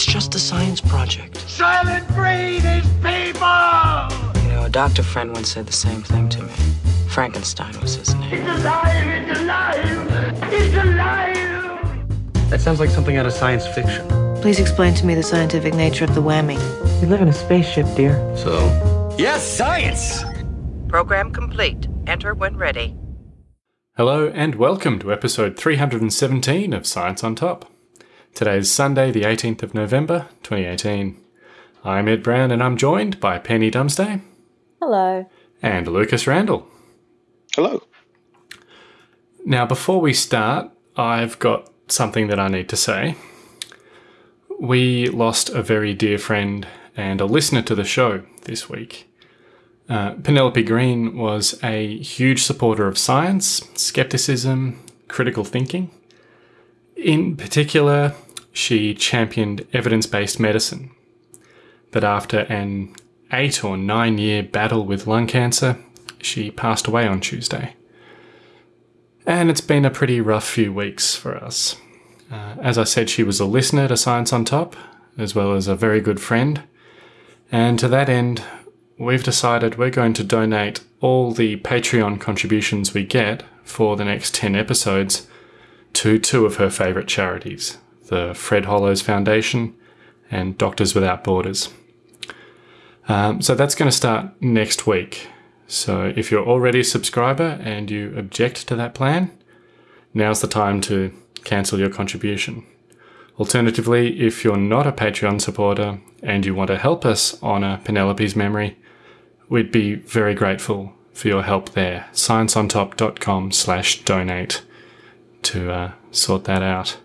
It's just a science project. Soylent Green is people! You know, a doctor friend once said the same thing to me. Frankenstein was his name. It's alive! It's alive! It's alive! That sounds like something out of science fiction. Please explain to me the scientific nature of the whammy. We live in a spaceship, dear. So, Yes, science! Program complete. Enter when ready. Hello and welcome to episode 317 of Science on Top. Today is Sunday, the 18th of November, 2018. I'm Ed Brown and I'm joined by Penny Dumsday Hello. and Lucas Randall. Hello. Now, before we start, I've got something that I need to say. We lost a very dear friend and a listener to the show this week. Uh, Penelope Green was a huge supporter of science, skepticism, critical thinking. In particular, she championed evidence based medicine. But after an eight or nine year battle with lung cancer, she passed away on Tuesday. And it's been a pretty rough few weeks for us. Uh, as I said, she was a listener to Science on Top, as well as a very good friend. And to that end, we've decided we're going to donate all the Patreon contributions we get for the next 10 episodes to two of her favourite charities the Fred Hollows Foundation and Doctors Without Borders. Um, so that's going to start next week. So if you're already a subscriber and you object to that plan, now's the time to cancel your contribution. Alternatively, if you're not a Patreon supporter and you want to help us honour Penelope's memory, we'd be very grateful for your help there. scienceontop.com slash donate to uh, sort that out.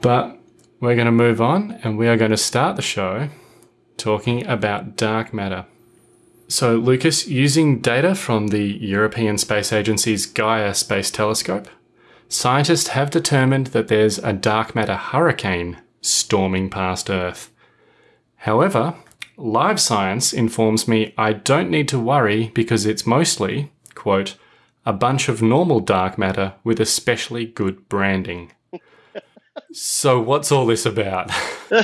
But we're going to move on and we are going to start the show talking about dark matter. So, Lucas, using data from the European Space Agency's Gaia Space Telescope, scientists have determined that there's a dark matter hurricane storming past Earth. However, live science informs me I don't need to worry because it's mostly, quote, a bunch of normal dark matter with especially good branding. so, what's all this about?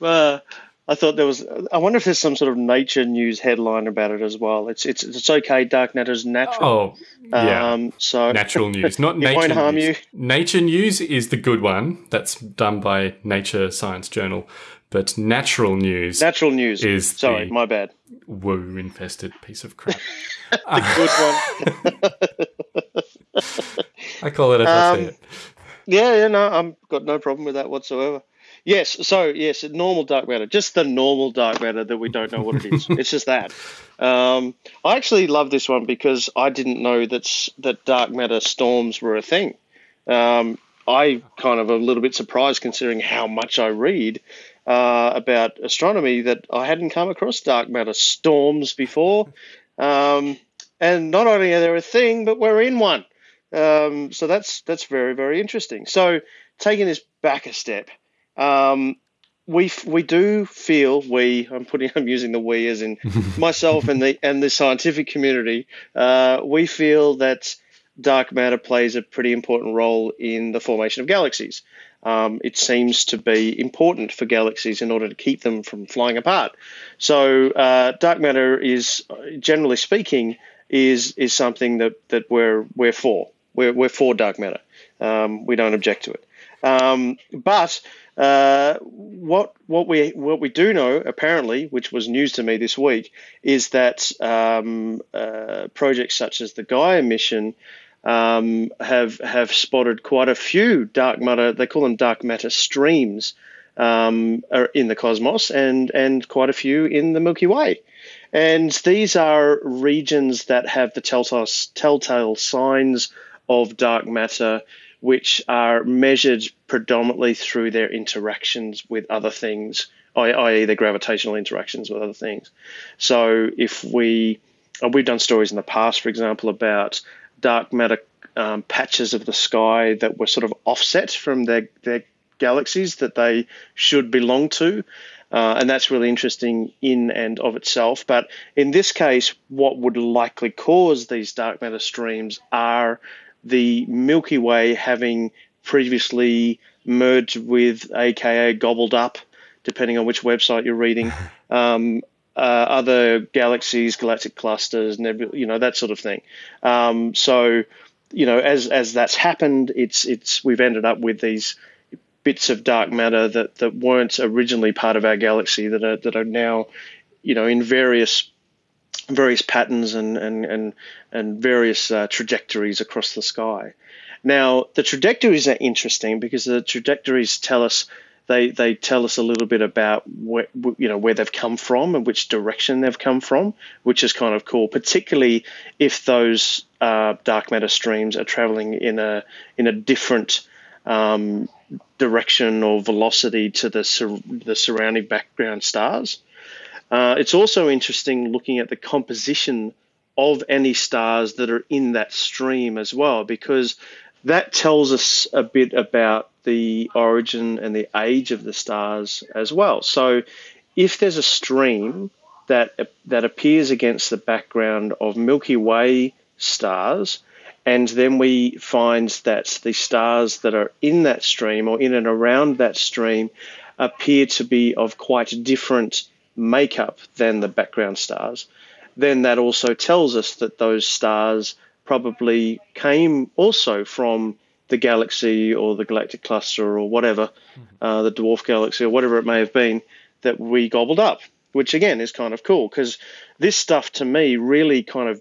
Uh, I thought there was. I wonder if there's some sort of nature news headline about it as well. It's it's it's okay. Dark matter is natural. Oh, yeah. Um, so Natural news, not It nature won't harm news. you. Nature news is the good one. That's done by Nature Science Journal. But natural news natural news. is Sorry, my bad. woo infested piece of crap. The good one. I call it as I see Um, it. Yeah, yeah, no, I've got no problem with that whatsoever. Yes, so yes, normal dark matter, just the normal dark matter that we don't know what it is. it's just that. Um, I actually love this one because I didn't know that that dark matter storms were a thing. Um, I kind of a little bit surprised considering how much I read uh, about astronomy that I hadn't come across dark matter storms before. Um, and not only are they a thing, but we're in one. Um, so that's that's very very interesting. So taking this back a step, um, we we do feel we I'm putting I'm using the we as in myself and the and the scientific community. Uh, we feel that dark matter plays a pretty important role in the formation of galaxies. Um, it seems to be important for galaxies in order to keep them from flying apart. So uh, dark matter is, generally speaking, is is something that, that we're we're for. We're, we're for dark matter. Um, we don't object to it. Um, but uh, what what we what we do know apparently, which was news to me this week, is that um, uh, projects such as the Gaia mission um, have have spotted quite a few dark matter. They call them dark matter streams um, in the cosmos, and and quite a few in the Milky Way. And these are regions that have the telltale, telltale signs of dark matter, which are measured predominantly through their interactions with other things, i.e., their gravitational interactions with other things. So if we uh, we've done stories in the past, for example, about dark matter um, patches of the sky that were sort of offset from their their galaxies that they should belong to. Uh, and that's really interesting in and of itself. But in this case, what would likely cause these dark matter streams are the Milky Way having previously merged with, aka gobbled up, depending on which website you're reading. Um, uh, other galaxies, galactic clusters, nebula, you know that sort of thing. Um, so, you know, as as that's happened, it's it's we've ended up with these bits of dark matter that, that weren't originally part of our galaxy that are that are now, you know, in various various patterns and and and and various uh, trajectories across the sky. Now, the trajectories are interesting because the trajectories tell us they they tell us a little bit about where you know where they've come from and which direction they've come from, which is kind of cool. Particularly if those uh, dark matter streams are traveling in a in a different um, direction or velocity to the sur- the surrounding background stars. Uh, it's also interesting looking at the composition of any stars that are in that stream as well, because that tells us a bit about the origin and the age of the stars as well. So, if there's a stream that that appears against the background of Milky Way stars, and then we find that the stars that are in that stream or in and around that stream appear to be of quite different makeup than the background stars, then that also tells us that those stars probably came also from the galaxy or the galactic cluster or whatever, uh, the dwarf galaxy or whatever it may have been that we gobbled up, which again is kind of cool because this stuff to me really kind of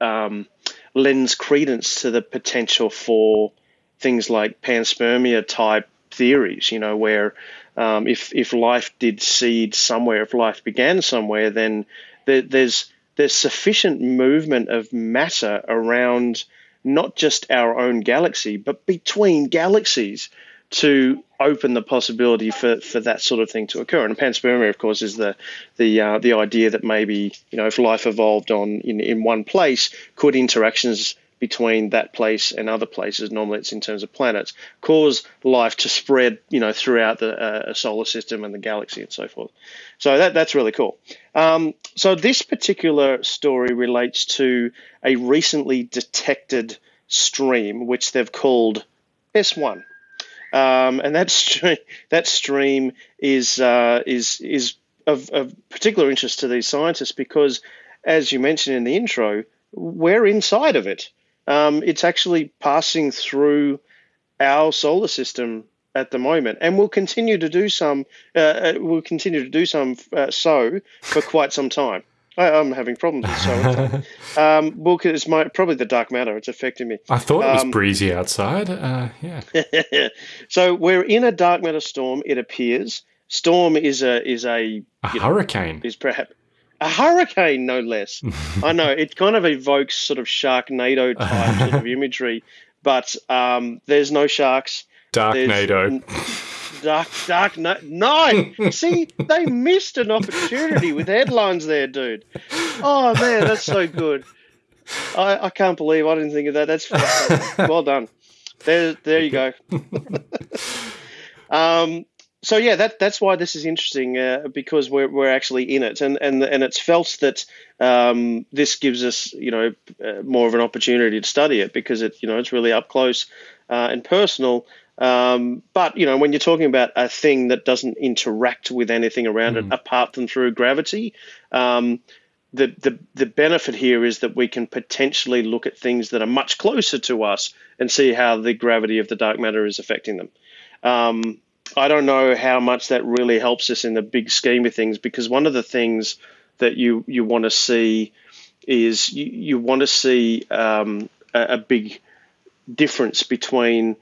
um, lends credence to the potential for things like panspermia type theories, you know, where um, if if life did seed somewhere, if life began somewhere, then there, there's there's sufficient movement of matter around not just our own galaxy, but between galaxies to open the possibility for, for that sort of thing to occur. And panspermia, of course, is the the uh, the idea that maybe you know if life evolved on in, in one place, could interactions between that place and other places, normally it's in terms of planets, cause life to spread, you know, throughout the uh, solar system and the galaxy and so forth. So that that's really cool. Um, so this particular story relates to a recently detected stream, which they've called S1. Um, and that stream, that stream is uh, is is of, of particular interest to these scientists because, as you mentioned in the intro, we're inside of it um, it's actually passing through our solar system at the moment, and will continue to do some. Uh, uh will continue to do some uh, so for quite some time. I, am having problems with so. um, well, it's my probably the dark matter. It's affecting me. I thought it was um, breezy outside. Uh, yeah. so we're in a dark matter storm. It appears. Storm is a is a, a hurricane. Know, is perhaps a hurricane, no less. I know it kind of evokes sort of Sharknado type sort of imagery, but um, there's no sharks. Darknado. Dark, dark, no, no. See, they missed an opportunity with headlines there, dude. Oh man, that's so good. I, I can't believe I didn't think of that. That's well done. There, there you go. um, so yeah, that that's why this is interesting uh, because we're we're actually in it, and and and it's felt that um, this gives us you know uh, more of an opportunity to study it because it you know it's really up close uh, and personal. Um, but you know when you're talking about a thing that doesn't interact with anything around mm. it apart from through gravity, um, the, the the benefit here is that we can potentially look at things that are much closer to us and see how the gravity of the dark matter is affecting them. I don't know how much that really helps us in the big scheme of things because one of the things that you you want to see is you, you want to see um, a, a, big difference between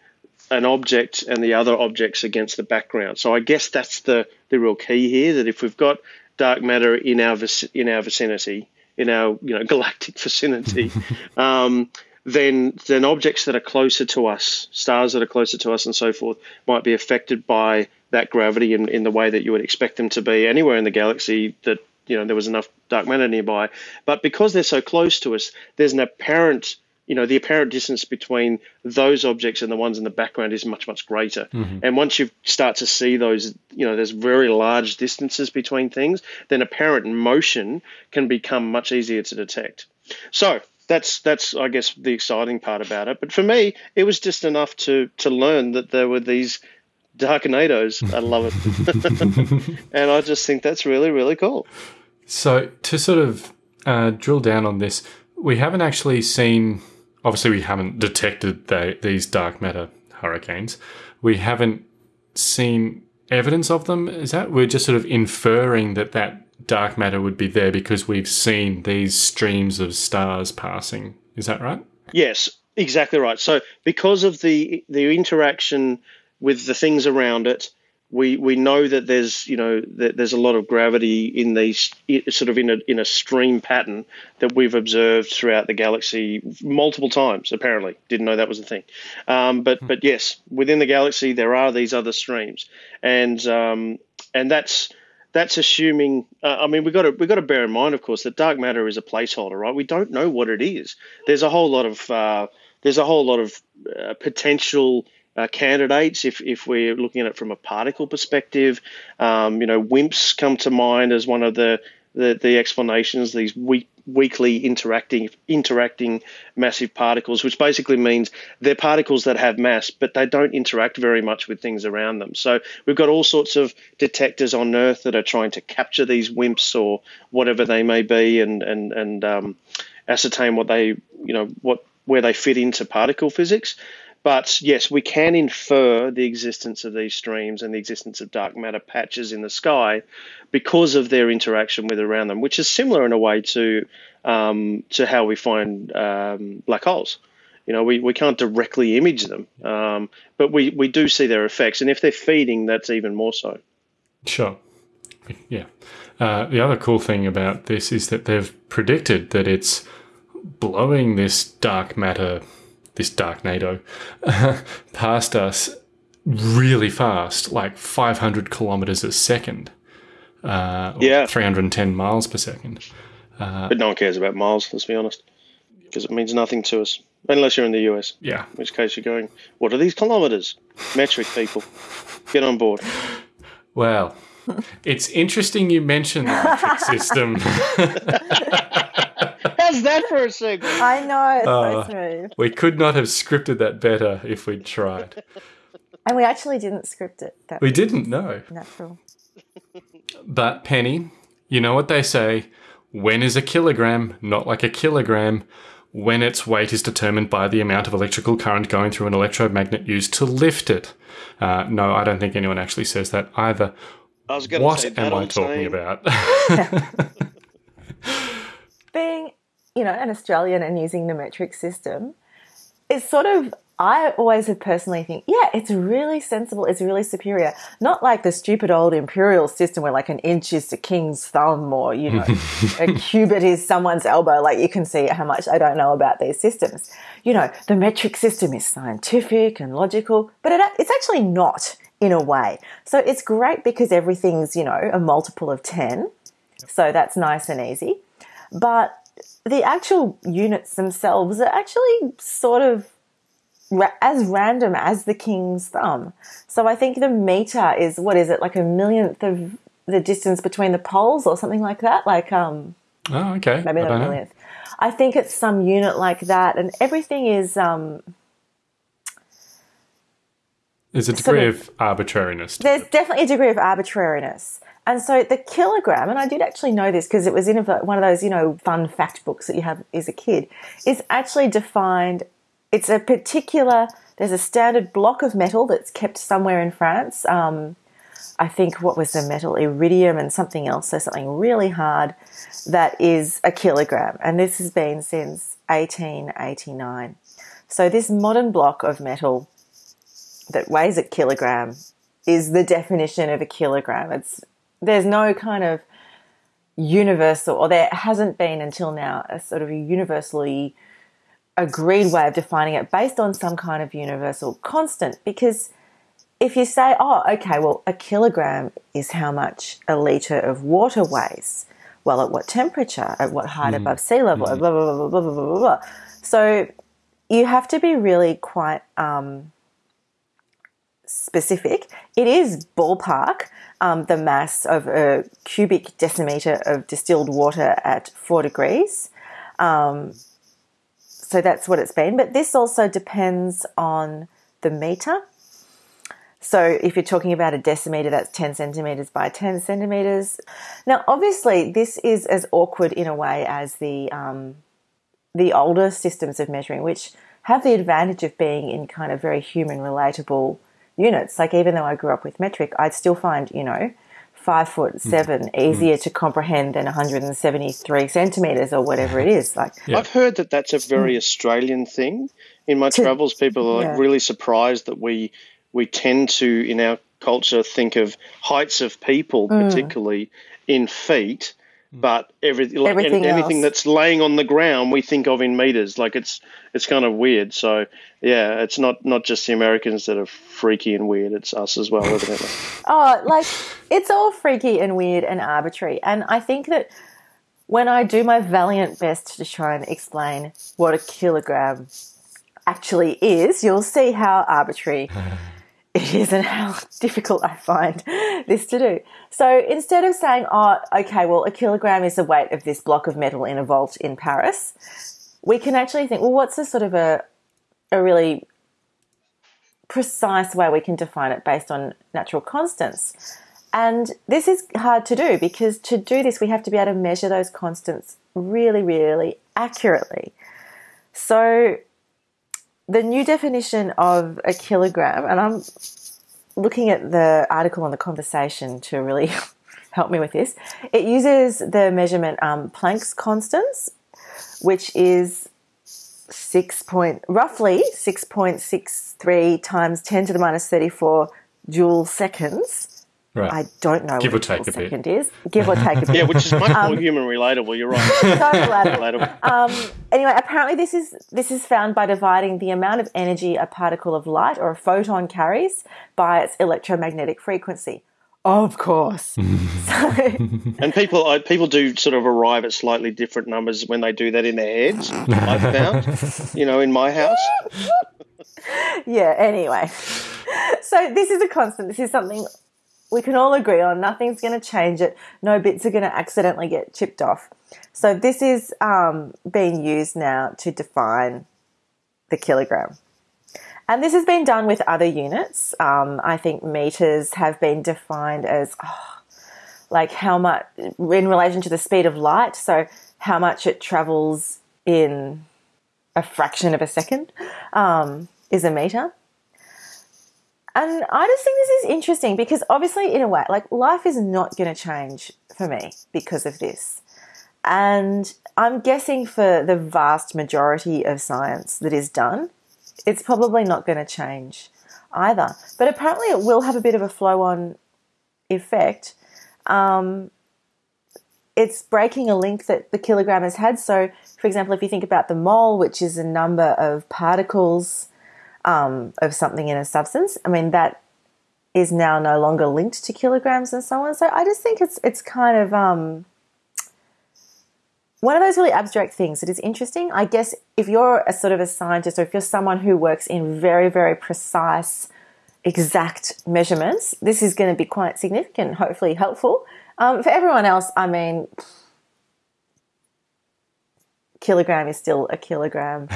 an object and the other objects against the background. So I guess that's the the real key here. That if we've got dark matter in our in our vicinity, in our you know galactic vicinity, um, then then objects that are closer to us, stars that are closer to us, and so forth, might be affected by that gravity in, in the way that you would expect them to be anywhere in the galaxy that you know there was enough dark matter nearby. But because they're so close to us, there's an apparent you know the apparent distance between those objects and the ones in the background is much much greater mm-hmm. and once you start to see those you know there's very large distances between things then apparent motion can become much easier to detect so that's that's I guess the exciting part about it. But for me, it was just enough to to learn that there were these Darknadoes. I love it, and I just think that's really really cool. So to sort of uh, drill down on this, we haven't actually seen. Obviously, we haven't detected the, these dark matter hurricanes. We haven't seen evidence of them. Is that we're just sort of inferring that that dark matter would be there because we've seen these streams of stars passing. Is that right? Yes, exactly right. So because of the the interaction with the things around it, we we know that there's you know that there's a lot of gravity in these sort of in a in a stream pattern that we've observed throughout the galaxy multiple times. Apparently, didn't know that was a thing. Um, but but yes, within the galaxy there are these other streams, and um, and that's that's assuming. Uh, I mean, we got to we got to bear in mind, of course, that dark matter is a placeholder, right? We don't know what it is. There's a whole lot of uh, there's a whole lot of uh, potential uh, candidates if, if we're looking at it from a particle perspective. Um, you know, WIMPs come to mind as one of the the, the explanations. These weak, weakly interacting interacting massive particles, which basically means they're particles that have mass, but they don't interact very much with things around them. So we've got all sorts of detectors on Earth that are trying to capture these WIMPs or whatever they may be, and and and um, ascertain what they you know what where they fit into particle physics. But yes, we can infer the existence of these streams and the existence of dark matter patches in the sky because of their interaction with around them, which is similar in a way to um, to how we find um, black holes. You know, we, we can't directly image them, um, but we, we do see their effects. And if they're feeding, that's even more so. Sure. Yeah. Uh, the other cool thing about this is that they've predicted that it's blowing this dark matter this Darknado past us really fast, like 500 kilometers a second. Uh, yeah. 310 miles per second. Uh, but no one cares about miles, let's be honest, because it means nothing to us, unless you're in the US. Yeah. In which case you're going, what are these kilometers? Metric people. Get on board. Well, it's interesting you mentioned the metric system. How's that for a segue? I know, it's Uh, so smooth. we could not have scripted that better if we'd tried. And we actually didn't script it. That We didn't know. natural. But, Penny, you know what they say when is a kilogram not like a kilogram? When its weight is determined by the amount of electrical current going through an electromagnet used to lift it. Uh, no, I don't think anyone actually says that either. I was What say am I talking saying- about? Being, you know, an Australian and using the metric system, it's sort of I always have personally think, yeah, it's really sensible, it's really superior. Not like the stupid old imperial system where like an inch is the king's thumb or, you know, a cubit is someone's elbow. Like you can see how much I don't know about these systems. You know, the metric system is scientific and logical, but it, it's actually not in a way. So it's great because everything's, you know, a multiple of 10. So that's nice and easy. But the actual units themselves are actually sort of ra- as random as the king's thumb. So I think the meter is what is it like a millionth of the distance between the poles or something like that? Like um oh, okay. maybe not a know. millionth. I think it's some unit like that, and everything is um There's a sort degree of- of arbitrariness. There's it. definitely a degree of arbitrariness. And so the kilogram, and I did actually know this because it was in one of those, you know, fun fact books that you have as a kid, is actually defined. It's a particular, there's a standard block of metal that's kept somewhere in France. Um, I think what was the metal? Iridium and something else, so something really hard that is a kilogram. And this has been since 1889. So this modern block of metal that weighs a kilogram is the definition of a kilogram. It's there's no kind of universal, or there hasn't been until now, a sort of a universally agreed way of defining it based on some kind of universal constant. Because if you say, oh, okay, well, a kilogram is how much a litre of water weighs. Well, at what temperature? At what height above sea level? Blah, blah, blah, blah, blah, blah, blah, blah. So you have to be really quite um, specific. It is ballpark um, the mass of a cubic decimeter of distilled water at four degrees. Um, so that's what it's been. But this also depends on the meter. So if you're talking about a decimeter, that's 10 centimeters by 10 centimeters. Now, obviously, this is as awkward in a way as the um, the older systems of measuring, which have the advantage of being in kind of very human relatable units. Like even though I grew up with metric, I'd still find you know five foot hmm. seven hmm. easier to comprehend than 173 centimeters or whatever it is. Like I've heard that that's a hmm. very Australian thing. In my travels, people are like yeah. really surprised that we we tend to in our culture think of heights of people, Mm. particularly in feet, Hmm. but every, like, Everything an- anything that's laying on the ground we think of in meters. Like it's it's kind of weird. So yeah, it's not not just the Americans that are freaky and weird. It's us as well, evidently. Oh, like it's all freaky and weird and arbitrary. And I think that when I do my valiant best to try and explain what a kilogram actually is, you'll see how arbitrary it is and how difficult I find this to do. So instead of saying, oh, okay, well, a kilogram is the weight of this block of metal in a vault in Paris, we can actually think, well, what's a sort of a, a really precise way we can define it based on natural constants. And this is hard to do because to do this, we have to be able to measure those constants really, really accurately. So, the new definition of a kilogram, and I'm looking at the article on the conversation to really help me with this, it uses the measurement um, Planck's constants, which is six point roughly six point six three times ten to the minus thirty four joule seconds. Right. I don't know Give what or take joule a bit. second is. Give or take a bit. Yeah, which is much more human relatable. You're right. So relatable. relatable. Um, anyway, apparently this is this is found by dividing the amount of energy a particle of light or a photon carries by its electromagnetic frequency. Of course. so, And people, I, people do sort of arrive at slightly different numbers when they do that in their heads. I've found, you know, in my house. yeah, anyway. So this is a constant. This is something we can all agree on. Nothing's going to change it. No bits are going to accidentally get chipped off. So this is um, being used now to define the kilogram. And this has been done with other units. Um, I think meters have been defined as oh, like how much in relation to the speed of light. So how much it travels in a fraction of a second um, is a meter. And I just think this is interesting because obviously, in a way, like life is not going to change for me because of this. And I'm guessing for the vast majority of science that is done, it's probably not going to change either. But apparently, it will have a bit of a flow on effect. Um, it's breaking a link that the kilogram has had. So, for example, if you think about the mole, which is a number of particles um, of something in a substance, I mean, that is now no longer linked to kilograms and so on. So, I just think it's it's kind of um, one of those really abstract things that is interesting. I guess if you're a sort of a scientist or if you're someone who works in very, very precise, exact measurements, this is going to be quite significant, hopefully helpful. Um, for everyone else, I mean, kilogram is still a kilogram,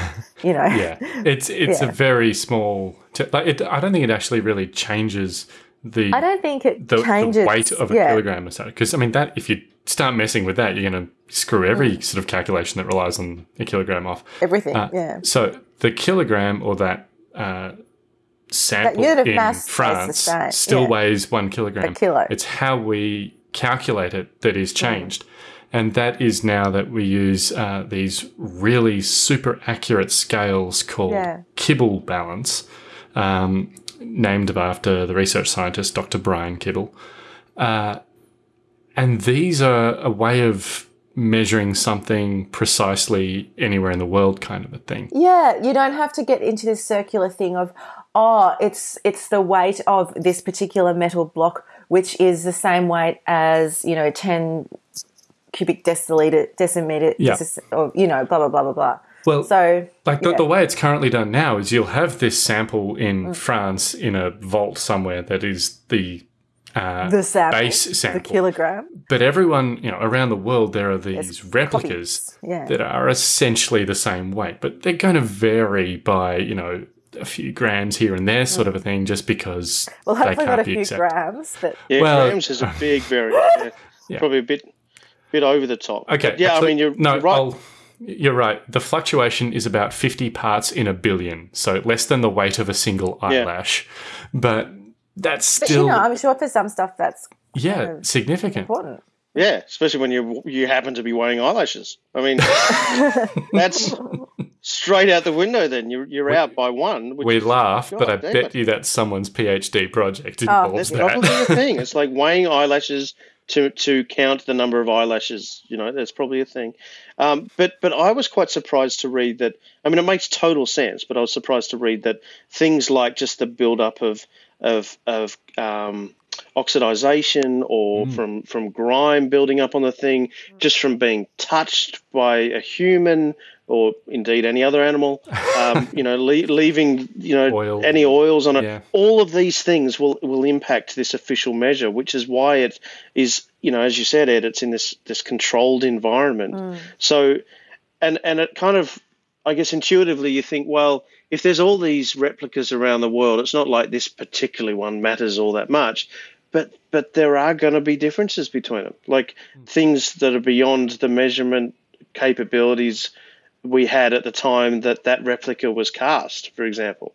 you know. yeah, it's it's Yeah. a very small. T- like it, I don't think it actually really changes the I don't think it the, the weight of a yeah. kilogram or so. Because I mean, that if you start messing with that, you're going to screw every sort of calculation that relies on a kilogram off. Everything, Uh, yeah. So the kilogram or that uh, sample of in mass France still yeah. weighs one kilogram. A kilo. It's how we calculate it that is changed. And that is now that we use uh, these really super accurate scales called Yeah. Kibble balance, um, named after the research scientist Dr. Brian Kibble. Uh, and these are a way of measuring something precisely anywhere in the world, kind of a thing. Yeah, you don't have to get into this circular thing of, oh, it's it's the weight of this particular metal block, which is the same weight as you know ten cubic deciliter decimeter, Yeah. decis- or you know, blah blah blah blah blah. Well, So Like the, yeah. the way it's currently done now is you'll have this sample in Mm. France in a vault somewhere that is the uh, the sample, base the sample. kilogram. but everyone, you know, around the world, there are these replicas yeah. that are essentially the same weight, but they're going to vary by, you know, a few grams here and there, sort of a thing, just because Well, they hopefully can't not a be few exact. grams, but Yeah, Well- grams is a big variance. Yeah. Yeah. Probably a bit bit over the top. Okay. But yeah, actually, I mean you're, no, you're right. I'll- you're right. The fluctuation is about 50 parts in a billion, so less than the weight of a single eyelash. But that's but still, you know, I'm sure for some stuff that's yeah, significant. important. Yeah, especially when you you happen to be weighing eyelashes. I mean, that's straight out the window. Then you're you're out by one. Which We is- laugh, but I bet it. you that's someone's PhD project Oh, involves That's that. probably a thing. It's like weighing eyelashes to to count the number of eyelashes. You know, that's probably a thing. Um, but but I was quite surprised to read that. I mean, it makes total sense. But I was surprised to read that things like just the build up of of of um, oxidization or from from grime building up on the thing, just from being touched by a human or indeed any other animal. Um, you know, le- leaving you know Oil. any oils on it. Yeah. All of these things will will impact this official measure, which is why it is you know as you said, Ed, it's in this this controlled environment. So, and and it kind of I guess intuitively you think, well, if there's all these replicas around the world, it's not like this particular one matters all that much. But but there are going to be differences between them, like hmm. things that are beyond the measurement capabilities we had at the time that that replica was cast, for example.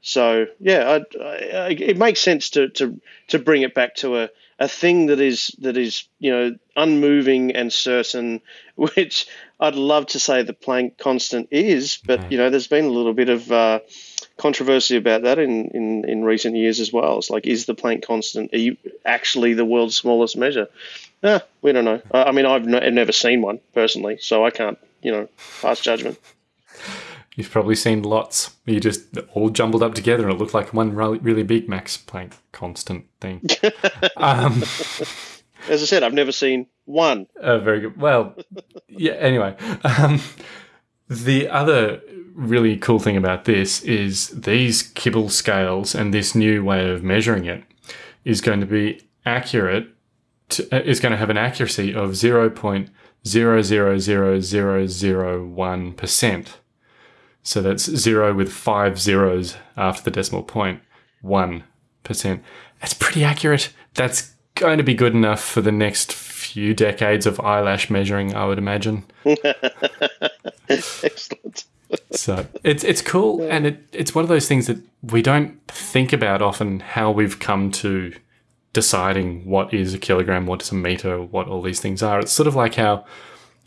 So yeah, I, I, it makes sense to, to to bring it back to a, a thing that is that is you know unmoving and certain, which I'd love to say the Planck constant is, but you know there's been a little bit of uh, controversy about that in, in, in recent years as well. It's like is the Planck constant actually the world's smallest measure? Eh, we don't know. I, I mean, I've, no, I've never seen one personally, so I can't you know pass judgment. You've probably seen lots. You just all jumbled up together, and it looked like one really, really big Max Planck constant thing. um, As I said, I've never seen one. uh, very good. Well, yeah. Anyway, um, the other really cool thing about this is these kibble scales and this new way of measuring it is going to be accurate. To, uh, is going to have an accuracy of zero point zero zero zero zero zero one percent. So that's zero with five zeros after the decimal point, point, one percent. That's pretty accurate. That's going to be good enough for the next few decades of eyelash measuring, I would imagine. Excellent. So it's it's cool, and it, it's one of those things that we don't think about often. How we've come to deciding what is a kilogram, what is a meter, what all these things are. It's sort of like how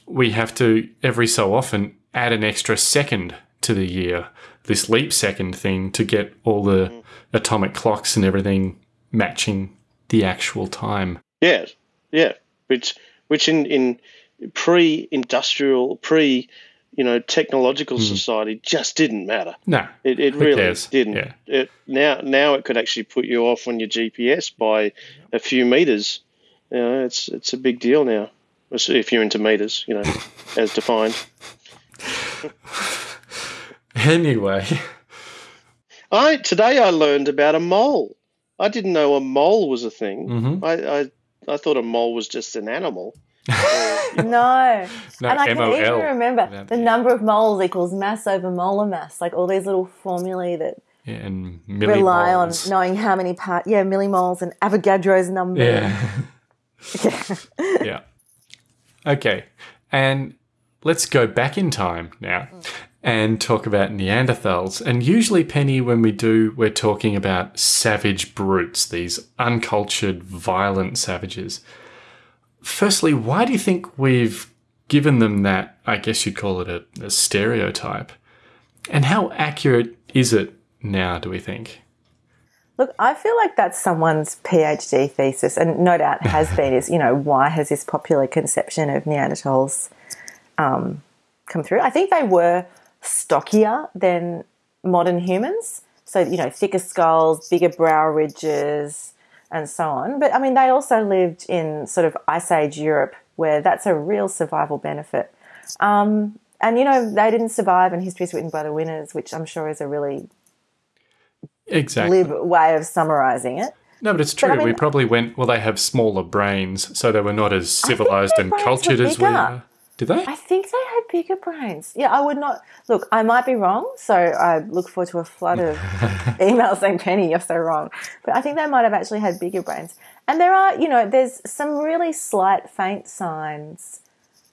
we have to every so often add an extra second to the year, this leap second thing, to get all the mm. atomic clocks and everything matching the actual time. Yeah, yeah. Which, which in in pre-industrial, pre, you know, technological hmm. society just didn't matter. No, It, it really cares? didn't. Yeah. It, now, now it could actually put you off on your GPS by a few meters. You know, it's it's a big deal now. If you're into meters, you know, as defined. Anyway, I today I learned about a mole. I didn't know a mole was a thing. Mhm. I, I I thought a mole was just an animal. No. no, and I can MOL. even remember That- the number of moles equals mass over molar mass, like all these little formulae that Yeah, and rely on knowing how many part, yeah, millimoles and Avogadro's number. Yeah. yeah. Okay. And let's go back in time now and talk about Neanderthals. And usually, Penny, when we do, we're talking about savage brutes, these uncultured, violent savages. Firstly, why do you think we've given them that, I guess you'd call it a, a stereotype? And how accurate is it now, do we think? Look, I feel like that's someone's PhD thesis, and no doubt has been. Is you know why has this popular conception of Neanderthals um, come through? I think they were stockier than modern humans, so you know thicker skulls, bigger brow ridges, and so on. But I mean, they also lived in sort of Ice Age Europe, where that's a real survival benefit. Um, and you know they didn't survive, and history is written by the winners, which I'm sure is a really Exactly. glib way of summarizing it. No, but it's true. I mean- we probably went, well, they have smaller brains, so they were not as civilized and cultured as we are. Did they? I think they had bigger brains. Yeah, I would not look. I might be wrong, so I look forward to a flood of emails saying, "Penny, you're so wrong." But I think they might have actually had bigger brains. And there are, you know, there's some really slight, faint signs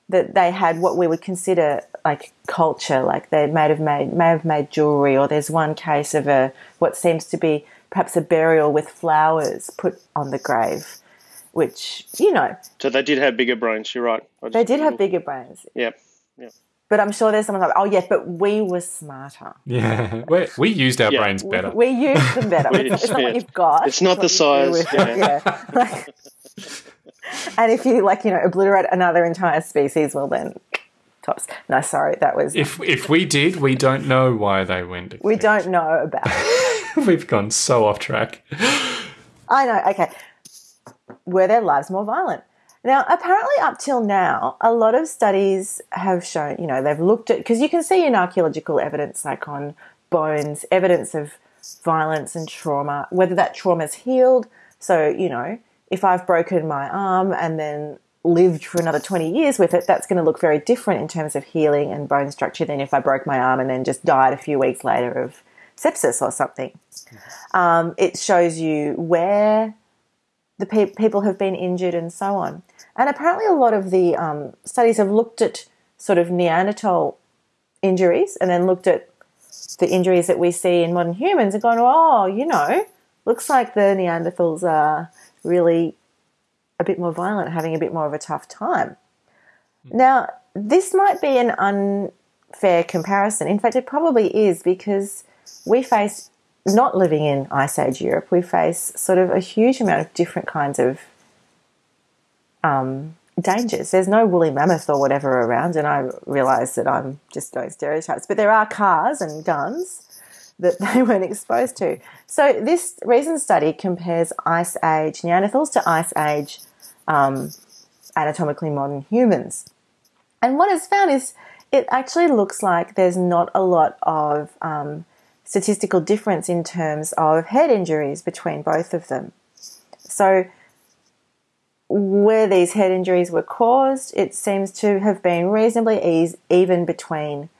that they had what we would consider like culture, like they may have made may have made jewelry, or there's one case of a what seems to be perhaps a burial with flowers put on the grave, which you know So they did have bigger brains. You're right. They did have bigger brains. Yep. Yep. But I'm sure there's someone like, oh yeah, but we were smarter. Yeah, we we used our Yeah. brains better. We used them better. We- it's, it's not yeah. what you've got. It's not what the size, yeah. yeah. Like- and if you like, you know, obliterate another entire species, well then, tops. No, sorry, that was. If if we did, we don't know why they went. we don't know about. It. We've gone so off track. I know. Okay, were their lives more violent? Now, apparently, up till now, a lot of studies have shown, you know, they've looked at, because you can see in archaeological evidence, like on bones, evidence of violence and trauma, whether that trauma's healed. So, you know, if I've broken my arm and then lived for another 20 years with it, that's going to look very different in terms of healing and bone structure than if I broke my arm and then just died a few weeks later of sepsis or something. Um, it shows you where the pe- people have been injured and so on. And apparently, a lot of the um, studies have looked at sort of Neanderthal injuries and then looked at the injuries that we see in modern humans and gone, oh, you know, looks like the Neanderthals are really a bit more violent, having a bit more of a tough time. Now, this might be an unfair comparison. In fact, it probably is because we face not living in Ice Age Europe, we face sort of a huge amount of different kinds of um, dangers. There's no woolly mammoth or whatever around, and I realise that I'm just doing stereotypes, but there are cars and guns that they weren't exposed to. So this recent study compares Ice Age Neanderthals to Ice Age um, anatomically modern humans. And what it's found is it actually looks like there's not a lot of um, statistical difference in terms of head injuries between both of them. So, where these head injuries were caused, it seems to have been reasonably ease, even between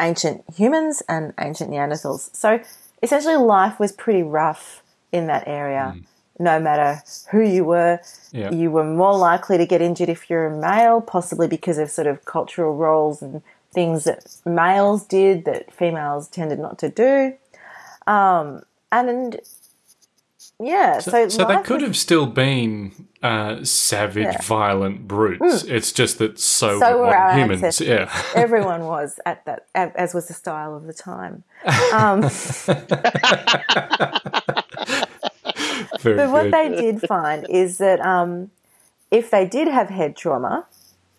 ancient humans and ancient Neanderthals. So, essentially, life was pretty rough in that area. Mm. No matter who you were, you were more likely to get injured if you're a male, possibly because of sort of cultural roles and things that males did that females tended not to do. Um, and yeah, so, So they could was have still been uh, savage, Yeah. violent brutes. It's just that so, So were were our humans. ancestors. Yeah. everyone was at that, as was the style of the time. Um, Very But what they did find is that um, if they did have head trauma,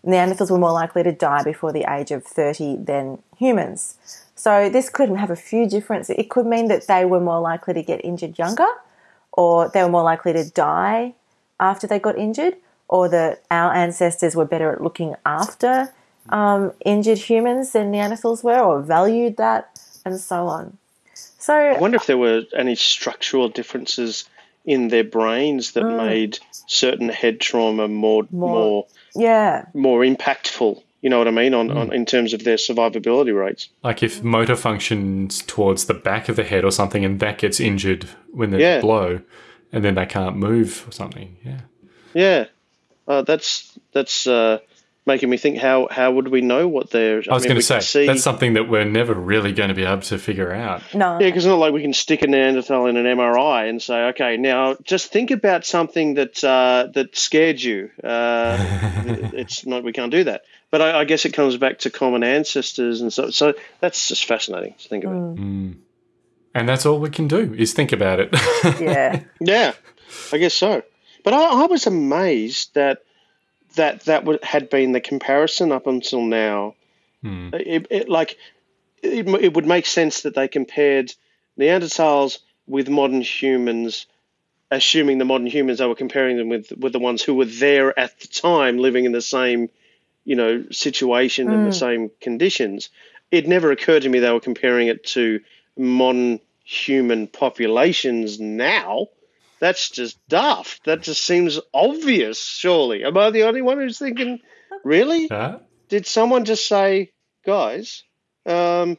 Neanderthals were more likely to die before the age of 30 than humans. So this could have a few differences. It could mean that they were more likely to get injured younger, or they were more likely to die after they got injured, or that our ancestors were better at looking after um, injured humans than Neanderthals were, or valued that, and so on. So I wonder if there were any structural differences in their brains that made certain head trauma more more yeah, more impactful. You know what I mean on, on in terms of their survivability rates. Like if motor functions towards the back of the head or something, and that gets injured when there's Yeah. a blow, and then they can't move or something. Yeah. Yeah, uh, that's that's uh, making me think. How how would we know what they're? I was going to say see, that's something that we're never really going to be able to figure out. no, Yeah, because it's not like we can stick a Neanderthal in an MRI and say, okay, now just think about something that uh, that scared you. Uh, it's not, we can't do that. But I, I guess it comes back to common ancestors, and so so that's just fascinating to think about. And that's all we can do is think about it. yeah. Yeah, I guess so. But I, I was amazed that that that would, had been the comparison up until now. Hmm. It, it like it, it would make sense that they compared Neanderthals with modern humans, assuming the modern humans they were comparing them with with the ones who were there at the time, living in the same you know situation and the hmm. same conditions. It never occurred to me they were comparing it to modern human populations now. That's just daft. That just seems obvious, surely. Am I the only one who's thinking Really? Uh, Did someone just say, guys? Um,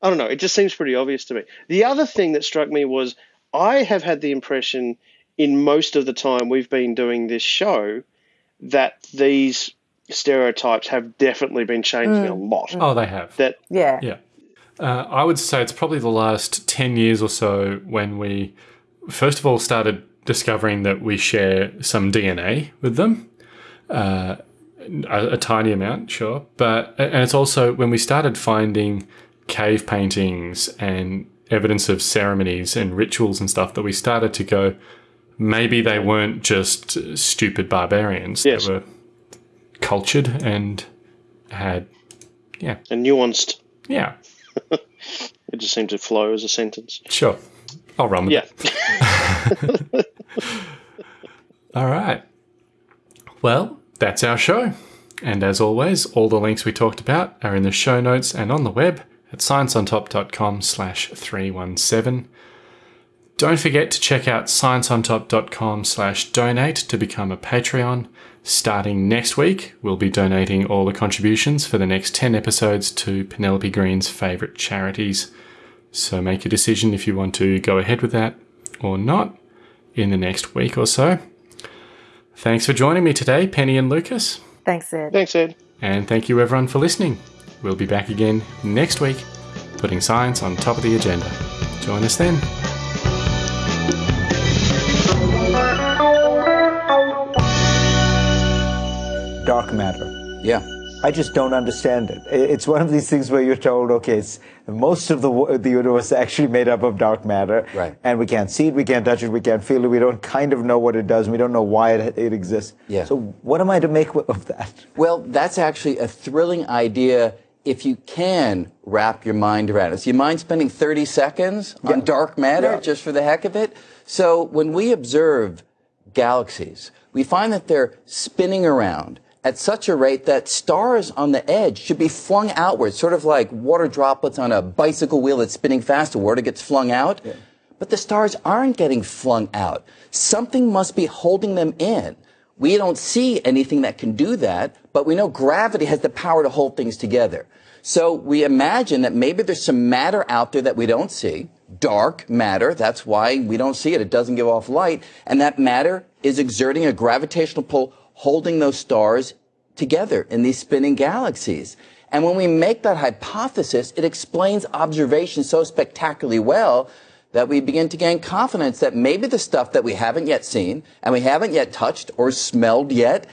I don't know. It just seems pretty obvious to me. The other thing that struck me was I have had the impression in most of the time we've been doing this show that these stereotypes have definitely been changing a lot. oh, they have. That Yeah. Yeah. Uh, I would say it's probably the last 10 years or so when we, first of all, started discovering that we share some DNA with them. Uh, a, a tiny amount, sure. But, and it's also when we started finding cave paintings and evidence of ceremonies and rituals and stuff that we started to go, maybe they weren't just stupid barbarians. Yes. They were cultured and had, yeah, and nuanced. yeah, It just seemed to flow as a sentence. Sure. I'll run with Yeah. it. All right. Well, that's our show. And as always, all the links we talked about are in the show notes and on the web at scienceontop.com slash 317. Don't forget to check out scienceontop.com slash donate to become a Patreon. Starting next week, we'll be donating all the contributions for the next 10 episodes to Penelope Green's favourite charities. So make a decision if you want to go ahead with that or not in the next week or so. Thanks for joining me today, Penny and Lucas. Thanks, Ed. Thanks, Ed. And thank you everyone for listening. We'll be back again next week, putting science on top of the agenda. Join us then. dark matter. Yeah. I just don't understand it. It's one of these things where you're told, okay, it's, most of the the universe is actually made up of dark matter, Right. and we can't see it, we can't touch it, we can't feel it, we don't kind of know what it does, we don't know why it, it exists. Yeah. So what am I to make of that? Well, that's actually a thrilling idea if you can wrap your mind around it. So you mind spending 30 seconds on dark matter Yeah. just for the heck of it? So when we observe galaxies, we find that they're spinning around at such a rate that stars on the edge should be flung outward, sort of like water droplets on a bicycle wheel that's spinning fast, the water gets flung out. But the stars aren't getting flung out. Something must be holding them in. We don't see anything that can do that, but we know gravity has the power to hold things together. So we imagine that maybe there's some matter out there that we don't see, dark matter. That's why we don't see it. It doesn't give off light. And that matter is exerting a gravitational pull, holding those stars together in these spinning galaxies. And when we make that hypothesis, it explains observation so spectacularly well that we begin to gain confidence that maybe the stuff that we haven't yet seen and we haven't yet touched or smelled yet,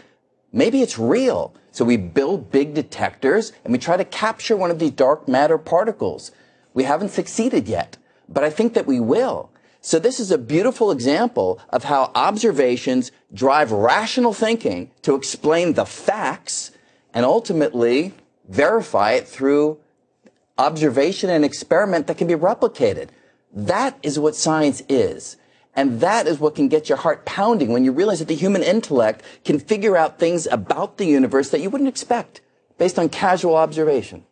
maybe it's real. So we build big detectors and we try to capture one of these dark matter particles. We haven't succeeded yet, but I think that we will. So this is a beautiful example of how observations drive rational thinking to explain the facts and ultimately verify it through observation and experiment that can be replicated. That is what science is. And that is what can get your heart pounding when you realize that the human intellect can figure out things about the universe that you wouldn't expect based on casual observation.